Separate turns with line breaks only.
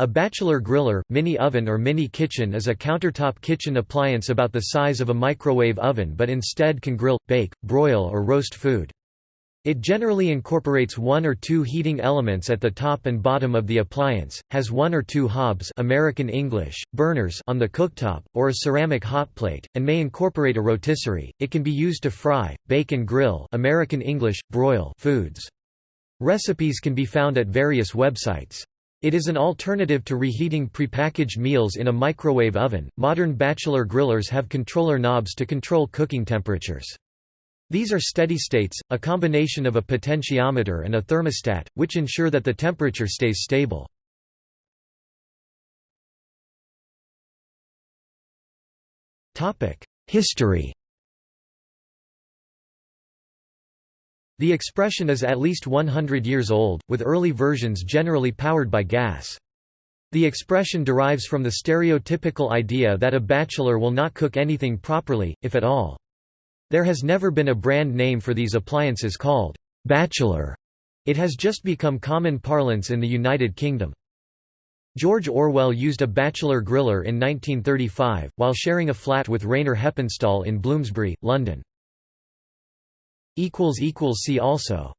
A bachelor griller, mini oven or mini kitchen is a countertop kitchen appliance about the size of a microwave oven but instead can grill, bake, broil or roast food. It generally incorporates one or two heating elements at the top and bottom of the appliance, has one or two hobs American English, burners on the cooktop, or a ceramic hotplate, and may incorporate a rotisserie. It can be used to fry, bake and grill American English, broil foods. Recipes can be found at various websites. It is an alternative to reheating prepackaged meals in a microwave oven. Modern bachelor grillers have controller knobs to control cooking temperatures. These are steady states, a combination of a potentiometer and a thermostat, which ensure that the temperature stays stable. History The expression is at least 100 years old, with early versions generally powered by gas. The expression derives from the stereotypical idea that a bachelor will not cook anything properly, if at all. There has never been a brand name for these appliances called bachelor. It has just become common parlance in the United Kingdom. George Orwell used a bachelor griller in 1935, while sharing a flat with Rayner Heppenstall in Bloomsbury, London. See also